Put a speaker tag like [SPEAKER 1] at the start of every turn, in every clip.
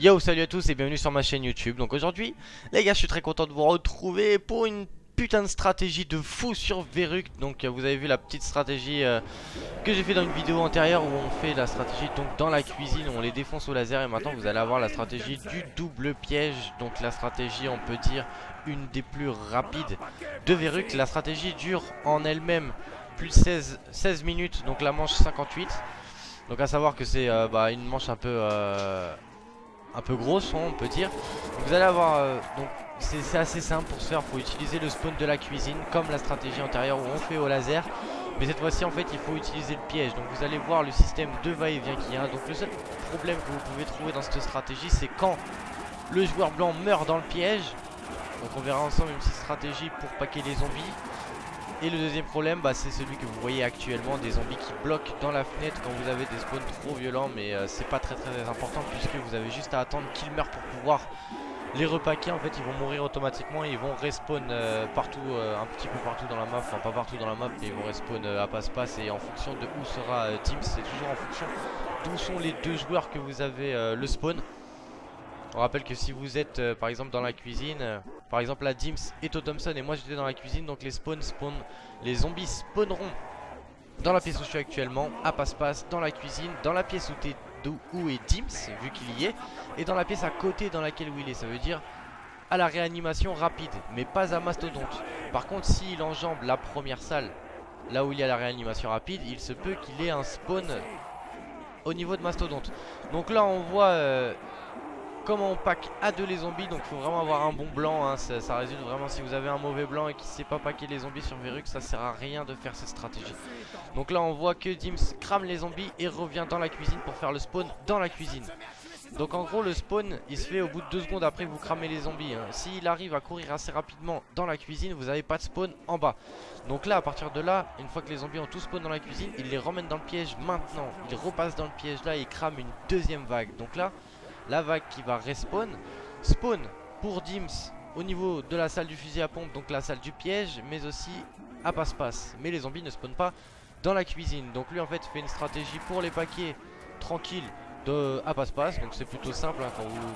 [SPEAKER 1] Yo salut à tous et bienvenue sur ma chaîne YouTube. Donc aujourd'hui les gars je suis très content de vous retrouver pour une putain de stratégie de fou sur Verruc. Donc euh, vous avez vu la petite stratégie euh, que j'ai fait dans une vidéo antérieure où on fait la stratégie donc dans la cuisine où on les défonce au laser. Et maintenant vous allez avoir la stratégie du double piège. Donc la stratégie on peut dire une des plus rapides de Verruc. La stratégie dure en elle-même plus de 16, 16 minutes. Donc la manche 58 donc à savoir que c'est euh, bah, une manche un peu un peu grosse on peut dire. Vous allez avoir euh, donc c'est assez simple pour se faire. Faut utiliser le spawn de la cuisine comme la stratégie antérieure où on fait au laser. Mais cette fois-ci en fait il faut utiliser le piège. Donc vous allez voir le système de va-et-vient qu'il y a. Donc le seul problème que vous pouvez trouver dans cette stratégie c'est quand le joueur blanc meurt dans le piège. Donc on verra ensemble une petite stratégie pour paquer les zombies et le deuxième problème bah, c'est celui que vous voyez actuellement Des zombies qui bloquent dans la fenêtre quand vous avez des spawns trop violents Mais euh, c'est pas très très important puisque vous avez juste à attendre qu'ils meurent pour pouvoir les repaquer. En fait ils vont mourir automatiquement et ils vont respawn euh, partout, euh, un petit peu partout dans la map. Enfin pas partout dans la map mais ils vont respawn à passe-passe Et en fonction de où sera Teams c'est toujours en fonction d'où sont les deux joueurs que vous avez le spawn. On rappelle que si vous êtes euh, par exemple dans la cuisine, euh, par exemple la Dims au Thompson et moi j'étais dans la cuisine, donc les spawns spawn, les zombies spawneront dans la pièce où je suis actuellement, à passe-passe, dans la cuisine, dans la pièce où, es, où est Dims, vu qu'il y est, et dans la pièce à côté dans laquelle il est, ça veut dire à la réanimation rapide, mais pas à mastodonte. Par contre s'il enjambe la première salle, là où il y a la réanimation rapide, il se peut qu'il ait un spawn au niveau de mastodonte. Donc là on voit... Euh, comment on pack à deux les zombies donc il faut vraiment avoir un bon blanc hein. ça, résulte vraiment si vous avez un mauvais blanc et qui sait pas packer les zombies sur Verruc ça sert à rien de faire cette stratégie. Donc là on voit que Dims crame les zombies et revient dans la cuisine pour faire le spawn dans la cuisine. Donc en gros le spawn il se fait au bout de deux secondes après vous cramez les zombies hein. S'il arrive à courir assez rapidement dans la cuisine vous n'avez pas de spawn en bas. Donc là à partir de là une fois que les zombies ont tous spawn dans la cuisine Il les ramène dans le piège maintenant. Il repasse dans le piège là et crame une deuxième vague. Donc là la vague qui va respawn. Spawn pour Dims au niveau de la salle du fusil à pompe, donc la salle du piège, mais aussi à passe-passe. Mais les zombies ne spawnent pas dans la cuisine. Donc lui en fait fait une stratégie pour les paquets tranquilles de à passe-passe. Donc c'est plutôt simple. Hein.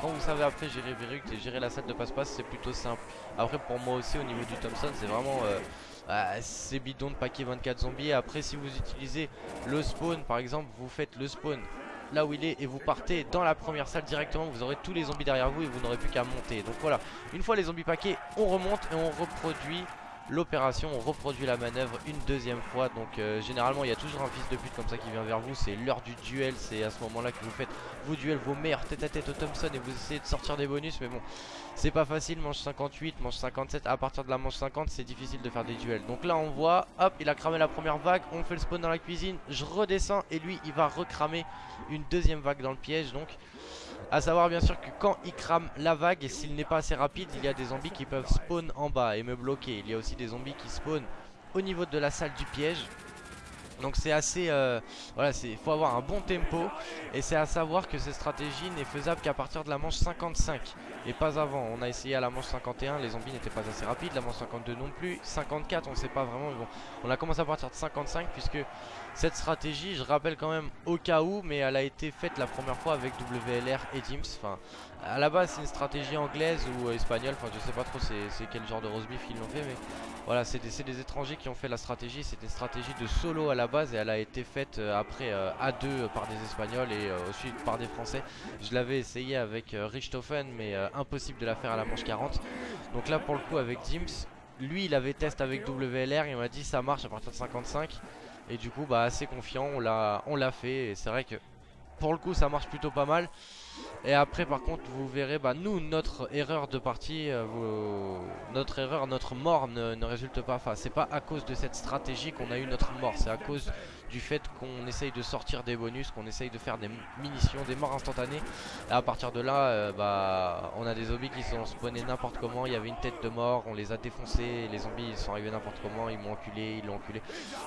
[SPEAKER 1] Quand, vous, savez après gérer Verruct et gérer la salle de passe-passe, c'est plutôt simple. Après pour moi aussi au niveau du Thompson, c'est vraiment... Euh, bah, c'est bidon de paquet 24 zombies Après si vous utilisez le spawn par exemple Vous faites le spawn là où il est et vous partez dans la première salle directement vous aurez tous les zombies derrière vous et vous n'aurez plus qu'à monter. Donc voilà une fois les zombies paquets on remonte et on reproduit l'opération, on reproduit la manœuvre une deuxième fois. Donc euh, généralement il y a toujours un fils de pute comme ça qui vient vers vous. C'est l'heure du duel, c'est à ce moment là que vous faites vos duels, vos meilleurs tête à tête au Thompson Et vous essayez de sortir des bonus. Mais bon c'est pas facile, manche 58, manche 57 À partir de la manche 50 c'est difficile de faire des duels. Donc là on voit, hop il a cramé la première vague. On fait le spawn dans la cuisine, je redescends et lui il va recramer une deuxième vague dans le piège. Donc a savoir bien sûr que quand il crame la vague et s'il n'est pas assez rapide il y a des zombies qui peuvent spawn en bas et me bloquer. Il y a aussi des zombies qui spawnent au niveau de la salle du piège. Donc c'est assez euh, voilà c'est faut avoir un bon tempo. Et c'est à savoir que cette stratégie n'est faisable qu'à partir de la manche 55 et pas avant on a essayé à la manche 51 les zombies n'étaient pas assez rapides la manche 52 non plus 54 on sait pas vraiment mais bon on a commencé à partir de 55 puisque cette stratégie je rappelle quand même au cas où mais elle a été faite la première fois avec WLR et Dims enfin à la base c'est une stratégie anglaise ou espagnole enfin je sais pas trop c'est quel genre de roast beef ils l'ont fait mais voilà c'est des, des, étrangers qui ont fait la stratégie C'était une stratégie de solo à la base et elle a été faite euh, après euh, à deux par des espagnols et euh, ensuite par des français. Je l'avais essayé avec Richthofen mais impossible de la faire à la manche 40 Donc là pour le coup avec Dims lui il avait test avec WLR il m'a dit ça marche à partir de 55 Et du coup bah assez confiant on l'a fait. Et c'est vrai que pour le coup ça marche plutôt pas mal et après par contre vous verrez bah nous notre erreur de partie euh, Notre erreur, notre mort ne, résulte pas. Enfin c'est pas à cause de cette stratégie qu'on a eu notre mort. C'est à cause du fait qu'on essaye de sortir des bonus Qu'on essaye de faire des munitions, des morts instantanées. Et à partir de là euh, bah on a des zombies qui sont spawnés n'importe comment. Il y avait une tête de mort, on les a défoncés. Les zombies ils sont arrivés n'importe comment, ils m'ont enculé, ils l'ont enculé.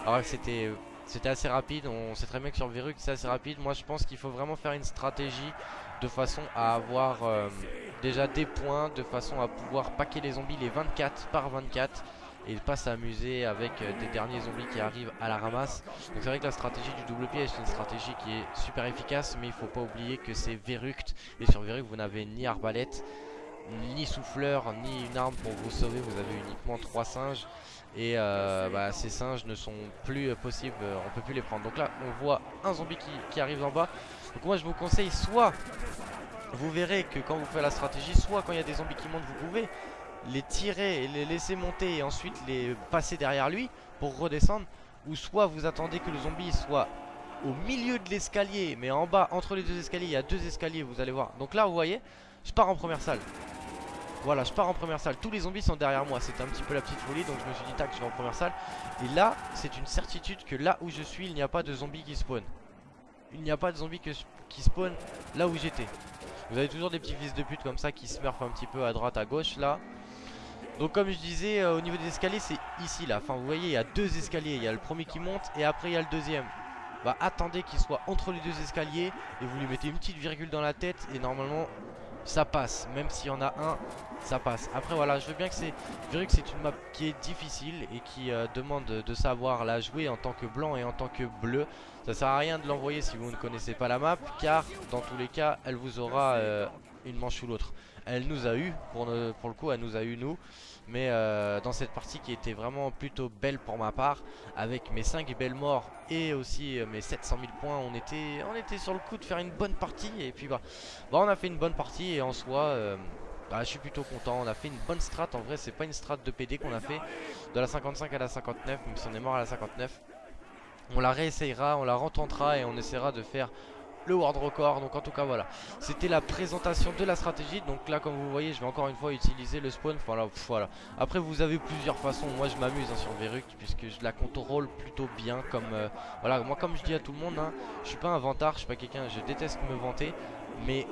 [SPEAKER 1] Alors c'était c'était assez rapide, on sait très bien que sur Verruc c'est assez rapide. Moi je pense qu'il faut vraiment faire une stratégie de façon à avoir euh, déjà des points, de façon à pouvoir paquer les zombies les 24 par 24 et pas s'amuser avec euh, des derniers zombies qui arrivent à la ramasse. Donc c'est vrai que la stratégie du double piège c'est une stratégie qui est super efficace mais il faut pas oublier que c'est Verruct et sur Verruct vous n'avez ni arbalète ni souffleur ni une arme pour vous sauver. Vous avez uniquement trois singes. Et euh, bah, ces singes ne sont plus possibles on peut plus les prendre. Donc là on voit un zombie qui, arrive en bas donc moi je vous conseille soit vous verrez que quand vous faites la stratégie soit quand il y a des zombies qui montent vous pouvez les tirer et les laisser monter et ensuite les passer derrière lui pour redescendre. Ou soit vous attendez que le zombie soit au milieu de l'escalier mais en bas entre les deux escaliers il y a deux escaliers vous allez voir. Donc là vous voyez je pars en première salle. Voilà je pars en première salle. Tous les zombies sont derrière moi. C'était un petit peu la petite folie donc je me suis dit tac je vais en première salle. Et là c'est une certitude que là où je suis il n'y a pas de zombies qui spawn il n'y a pas de zombies qui spawn là où j'étais. Vous avez toujours des petits fils de pute comme ça qui smurfent un petit peu à droite à gauche là. Donc comme je disais euh, au niveau des escaliers c'est ici là. Enfin vous voyez il y a deux escaliers. Il y a le premier qui monte et après il y a le deuxième. Bah attendez qu'il soit entre les deux escaliers Et vous lui mettez une petite virgule dans la tête Et normalement ça passe. Même s'il y en a un ça passe. Après voilà je veux bien que c'est que c'est une map qui est difficile Et qui euh, demande de savoir la jouer en tant que blanc et en tant que bleu. Ça sert à rien de l'envoyer si vous ne connaissez pas la map Car dans tous les cas elle vous aura euh, une manche ou l'autre. Elle nous a eu, pour, pour, le coup elle nous a eu nous Mais euh, dans cette partie qui était vraiment plutôt belle pour ma part Avec mes 5 belles morts et aussi euh, mes 700 000 points on était, sur le coup de faire une bonne partie. Et puis bah, bah on a fait une bonne partie et en soi... Euh, bah, je suis plutôt content, on a fait une bonne strat. En vrai c'est pas une strat de PD qu'on a fait. De la 55 à la 59 Même si on est mort à la 59 On la réessayera, on la retentera Et on essaiera de faire le world record. Donc en tout cas voilà. C'était la présentation de la stratégie. Donc là comme vous voyez je vais encore une fois utiliser le spawn. Voilà, voilà. après vous avez plusieurs façons. Moi je m'amuse hein, sur Verruc puisque je la contrôle plutôt bien comme euh, voilà. Moi comme je dis à tout le monde hein, je suis pas un vantard je suis pas quelqu'un je déteste me vanter. Mais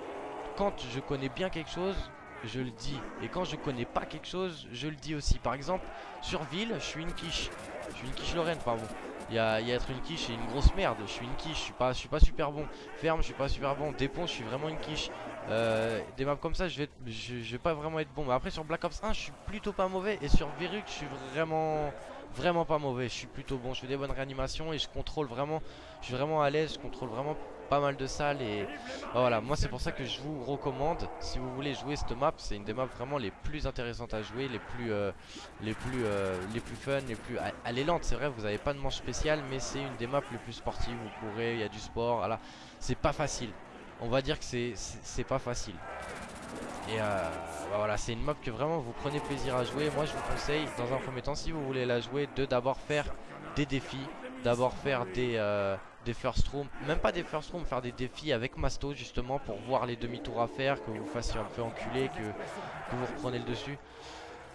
[SPEAKER 1] quand je connais bien quelque chose je le dis. Et quand je connais pas quelque chose je le dis aussi. Par exemple sur ville je suis une quiche. Je suis une quiche Lorraine pardon il y a, être une quiche et une grosse merde. Je suis une quiche, je suis pas, je suis pas super bon. Ferme, je suis pas super bon. Dépôt, je suis vraiment une quiche. Euh, des maps comme ça, je vais, je, vais pas vraiment être bon. Mais après sur Black Ops 1, je suis plutôt pas mauvais. Et sur Verruc, je suis vraiment, vraiment pas mauvais. Je suis plutôt bon. Je fais des bonnes réanimations et je contrôle vraiment. Je suis vraiment à l'aise. Je contrôle vraiment pas mal de salles et voilà moi c'est pour ça que je vous recommande si vous voulez jouer cette map c'est une des maps vraiment les plus intéressantes à jouer les plus euh, les plus euh, les plus fun les plus elle est lente c'est vrai vous avez pas de manche spéciale mais c'est une des maps les plus sportives vous pourrez il y a du sport voilà. C'est pas facile. On va dire que c'est pas facile. Et euh, bah voilà c'est une map que vraiment vous prenez plaisir à jouer. Moi je vous conseille dans un premier temps si vous voulez la jouer de d'abord faire des défis d'abord faire des des first room, même pas des first room, faire des défis avec Masto justement pour voir les demi-tours à faire, que vous fassiez un peu enculer, que, que vous reprenez le dessus.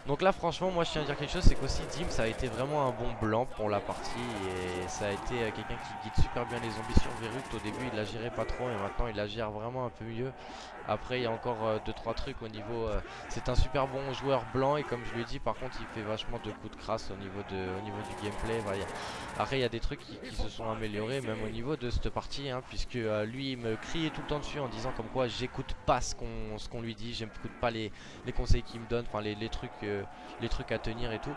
[SPEAKER 1] Donc là franchement moi je tiens à dire quelque chose c'est qu'aussi Dim ça a été vraiment un bon blanc pour la partie et ça a été euh, quelqu'un qui guide super bien les zombies sur au début il la gérait pas trop et maintenant il la gère vraiment un peu mieux. Après il y a encore 2-3 euh, trucs au niveau euh, c'est un super bon joueur blanc et comme je lui ai dit par contre il fait vachement de coups de crasse au niveau, de, au niveau du gameplay. Après il y a des trucs qui, se sont améliorés même au niveau de cette partie hein, puisque lui il me criait tout le temps dessus en disant comme quoi j'écoute pas ce qu'on lui dit j'écoute pas les, conseils qu'il me donne enfin les trucs les trucs à tenir et tout.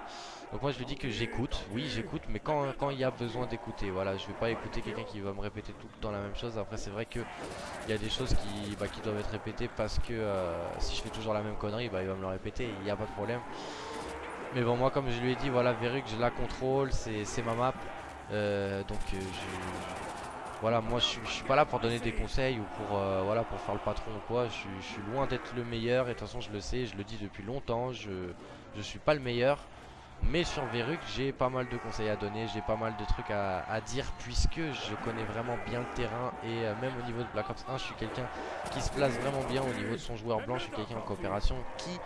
[SPEAKER 1] Donc moi je lui dis que j'écoute, oui j'écoute, mais quand il y a besoin d'écouter, voilà, je vais pas écouter quelqu'un qui va me répéter tout le temps la même chose. Après c'est vrai que il y a des choses qui, bah, qui doivent être répétées parce que euh, si je fais toujours la même connerie, bah, il va me le répéter, il n'y a pas de problème. Mais bon moi comme je lui ai dit, voilà Verruc je la contrôle, c'est ma map, euh, donc euh, je voilà moi je, suis pas là pour donner des conseils ou pour euh, voilà pour faire le patron ou quoi. Je, suis loin d'être le meilleur et de toute façon je le sais je le dis depuis longtemps je je suis pas le meilleur. Mais sur Verruc j'ai pas mal de conseils à donner j'ai pas mal de trucs à, dire puisque je connais vraiment bien le terrain et euh, même au niveau de Black Ops 1 je suis quelqu'un qui se place vraiment bien au niveau de son joueur blanc je suis quelqu'un en coopération qui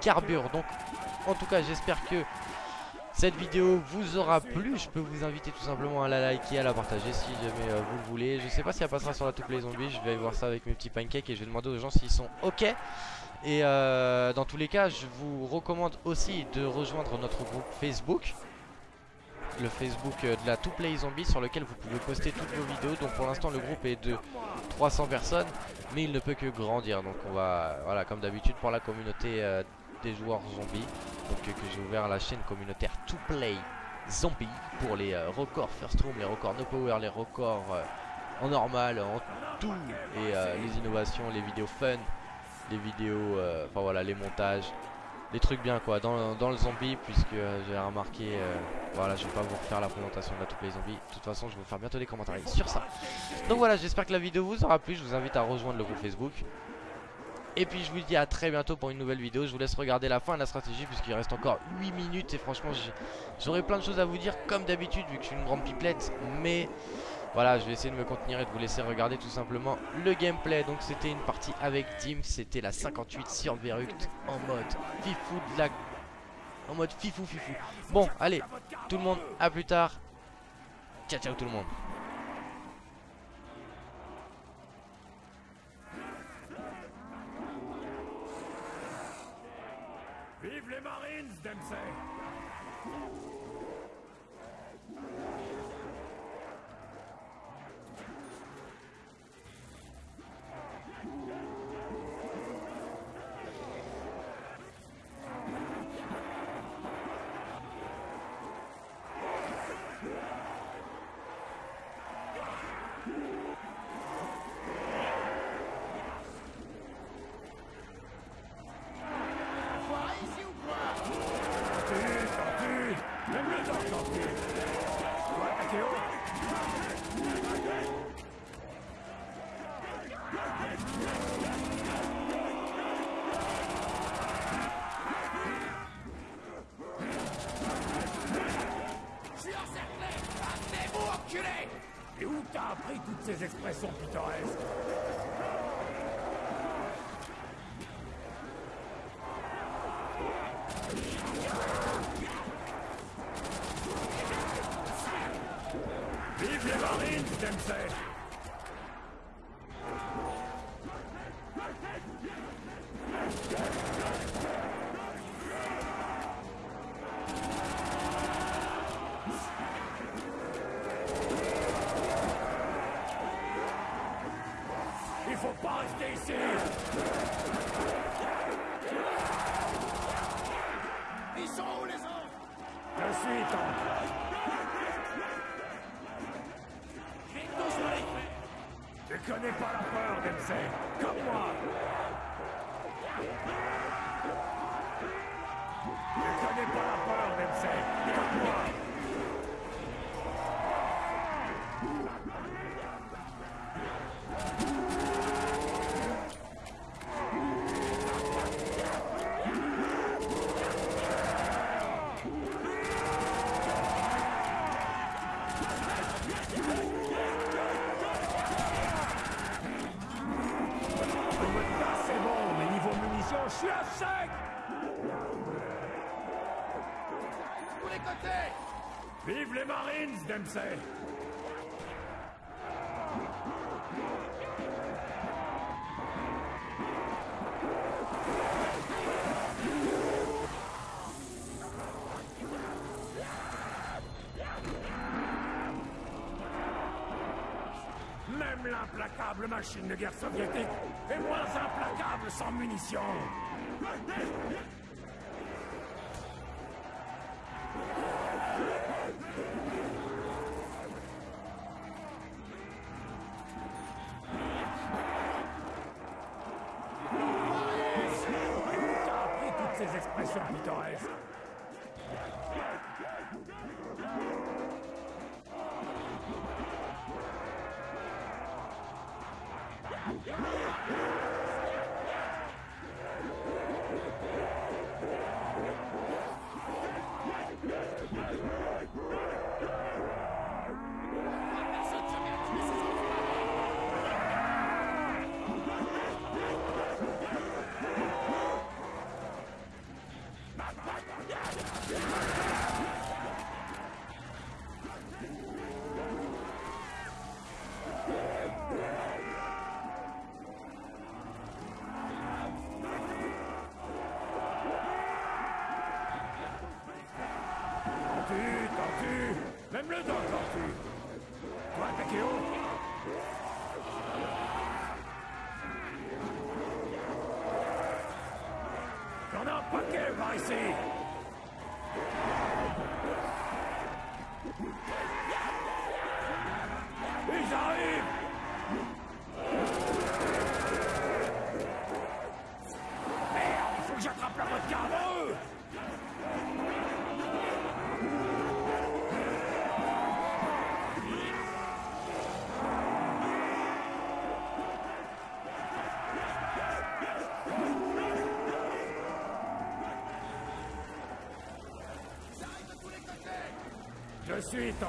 [SPEAKER 1] carbure. Donc en tout cas j'espère que cette vidéo vous aura plu, je peux vous inviter tout simplement à la liker, à la partager si jamais euh, vous le voulez. Je sais pas si elle passera sur la toupe les zombies, je vais voir ça avec mes petits pancakes et je vais demander aux gens s'ils sont ok. Et euh, dans tous les cas, je vous recommande aussi de rejoindre notre groupe Facebook le Facebook euh, de la To Play Zombie sur lequel vous pouvez poster toutes vos vidéos. Donc pour l'instant le groupe est de 300 personnes mais il ne peut que grandir. Donc on va, voilà comme d'habitude pour la communauté des joueurs zombies. Donc que j'ai ouvert la chaîne communautaire To Play Zombie pour les records First Room, les records No Power, les records en normal, en tout et les innovations, les vidéos fun, les vidéos, enfin voilà, les montages, les trucs bien quoi dans, dans le zombie puisque euh, j'ai remarqué euh, voilà je vais pas vous refaire la présentation de la toutes les zombies de toute façon je vais vous faire bientôt des commentaires sur ça. Donc voilà j'espère que la vidéo vous aura plu. Je vous invite à rejoindre le groupe Facebook et puis je vous dis à très bientôt pour une nouvelle vidéo. Je vous laisse regarder la fin de la stratégie Puisqu'il reste encore 8 minutes. Et franchement j'aurai plein de choses à vous dire Comme d'habitude vu que je suis une grande pipelette. Mais voilà je vais essayer de me contenir Et de vous laisser regarder tout simplement le gameplay. Donc c'était une partie avec Dim C'était la 58 sur Veruct En mode fifou de la... En mode fifou fifou. Bon allez tout le monde à plus tard. Ciao ciao tout le monde
[SPEAKER 2] toutes ces expressions pittoresques Vive les marines, Dempsey peur, Vive les Marines, Dempsey. Même l'implacable machine de guerre soviétique est moins implacable sans munitions This zombie dies. see. Je suis ton...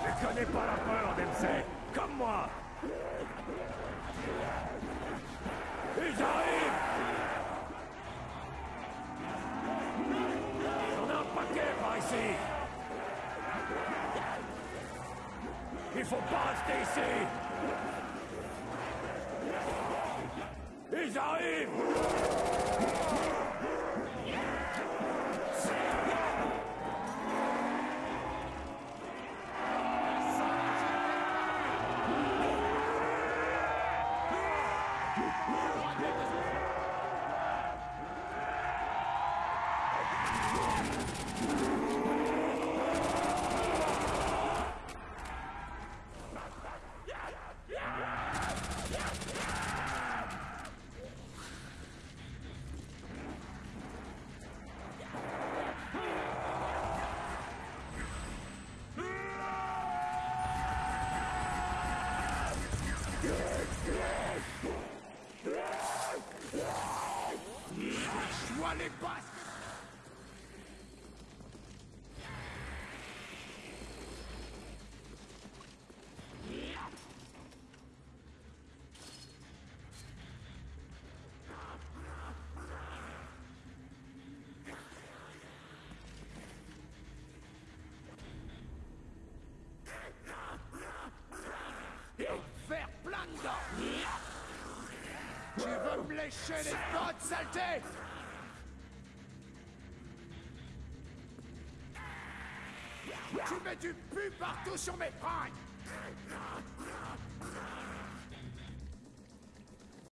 [SPEAKER 2] Je connais pas la peur, Dempsey. Comme moi. Il faut pas rester ici. Ils arrivent lécher les bottes, saleté Tu mets du pu partout sur mes fringues